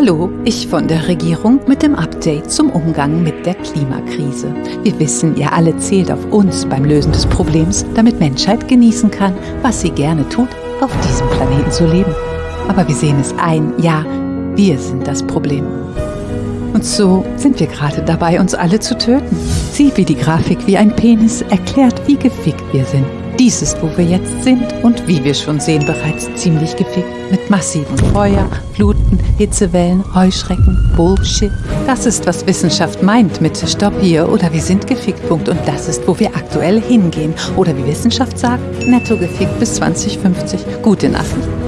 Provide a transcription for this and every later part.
Hallo, ich von der Regierung mit dem Update zum Umgang mit der Klimakrise. Wir wissen, ihr alle zählt auf uns beim Lösen des Problems, damit Menschheit genießen kann, was sie gerne tut, auf diesem Planeten zu leben. Aber wir sehen es ein, ja, wir sind das Problem. Und so sind wir gerade dabei, uns alle zu töten. Sieh, wie die Grafik wie ein Penis erklärt, wie gefickt wir sind. Dies ist, wo wir jetzt sind und wie wir schon sehen, bereits ziemlich gefickt. Mit massiven Feuer, Fluten, Hitzewellen, Heuschrecken, Bullshit. Das ist, was Wissenschaft meint mit Stopp hier oder wir sind gefickt. Punkt. Und das ist, wo wir aktuell hingehen. Oder wie Wissenschaft sagt, netto gefickt bis 2050. Gute.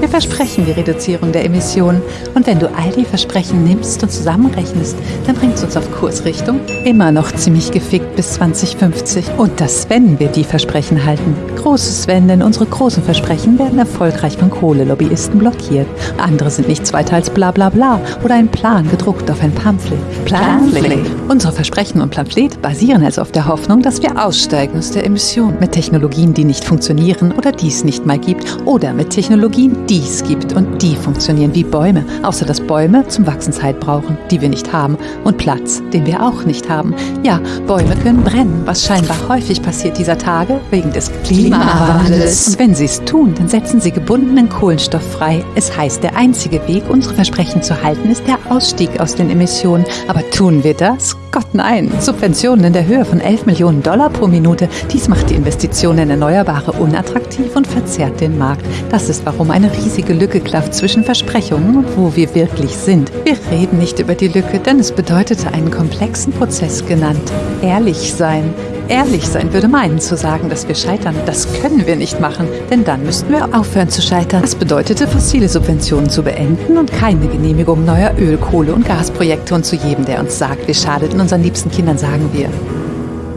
Wir versprechen die Reduzierung der Emissionen. Und wenn du all die Versprechen nimmst und zusammenrechnest, dann bringt es uns auf Kursrichtung immer noch ziemlich gefickt bis 2050. Und das, wenn wir die Versprechen halten. Großes Wenn, denn unsere großen Versprechen werden erfolgreich von Kohlelobbyisten blockiert. Andere sind nichts weiter als bla bla bla oder ein Plan gedruckt auf ein Pamphlet. Pamphlet. Unsere Versprechen und Pamphlet basieren also auf der Hoffnung, dass wir aussteigen aus der Emission mit Technologien, die nicht funktionieren oder die es nicht mal gibt oder mit Technologien, die es gibt und die funktionieren wie Bäume, außer dass Bäume zum Wachsen Zeit brauchen, die wir nicht haben und Platz, den wir auch nicht haben. Ja, Bäume können brennen, was scheinbar häufig passiert dieser Tage wegen des Klimawandels. Und wenn sie es tun, dann setzen sie gebundenen Kohlenstoff frei. Es heißt, der einzige Weg, unsere Versprechen zu halten, ist der Ausstieg aus den Emissionen. Aber tun wir das? Gott nein. Subventionen in der Höhe von 11 Millionen Dollar pro Minute. Dies macht die Investitionen in Erneuerbare unattraktiv und verzerrt den Markt. Das ist, warum eine riesige Lücke klafft zwischen Versprechungen und wo wir wirklich sind. Wir reden nicht über die Lücke, denn es bedeutete einen komplexen Prozess genannt. Ehrlich sein. Ehrlich sein würde meinen zu sagen, dass wir scheitern. Das können wir nicht machen, denn dann müssten wir aufhören zu scheitern. Das bedeutete, fossile Subventionen zu beenden und keine Genehmigung neuer Öl-, Kohle- und Gasprojekte. Und zu jedem, der uns sagt, wir schadeten unseren liebsten Kindern, sagen wir,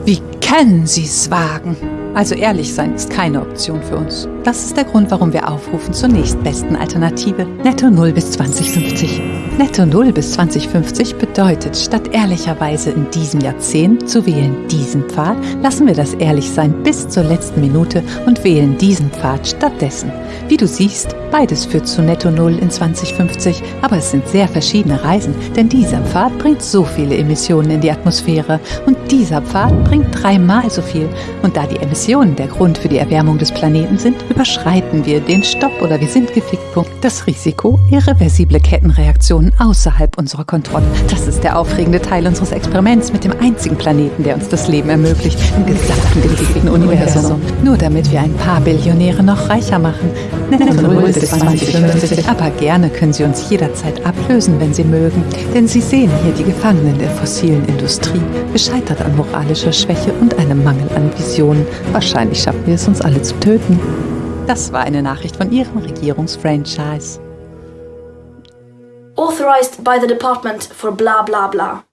wie können Sie es wagen? Also ehrlich sein ist keine Option für uns. Das ist der Grund, warum wir aufrufen zur nächstbesten Alternative. Netto Null bis 2050. Netto Null bis 2050 bedeutet, statt ehrlicherweise in diesem Jahrzehnt zu wählen diesen Pfad, lassen wir das Ehrlichsein bis zur letzten Minute und wählen diesen Pfad stattdessen. Wie du siehst, beides führt zu Netto Null in 2050, aber es sind sehr verschiedene Reisen, denn dieser Pfad bringt so viele Emissionen in die Atmosphäre und dieser Pfad bringt dreimal so viel. Und da die Emissionen der Grund für die Erwärmung des Planeten sind, überschreiten wir den Stopp- oder wir sind gefickt-Punkt. Das Risiko, irreversible Kettenreaktionen außerhalb unserer Kontrolle. Das ist der aufregende Teil unseres Experiments mit dem einzigen Planeten, der uns das Leben ermöglicht, im gesamten gefickten Universum. Nur damit wir ein paar Billionäre noch reicher machen. Netto Null bis 2050. Aber gerne können Sie uns jederzeit ablösen, wenn Sie mögen. Denn Sie sehen hier die Gefangenen der fossilen Industrie, gescheitert an moralischer Schwäche und einem Mangel an Visionen. Wahrscheinlich schaffen wir es uns alle zu töten. Das war eine Nachricht von Ihrem Regierungsfranchise. Authorized by the Department for blah blah blah.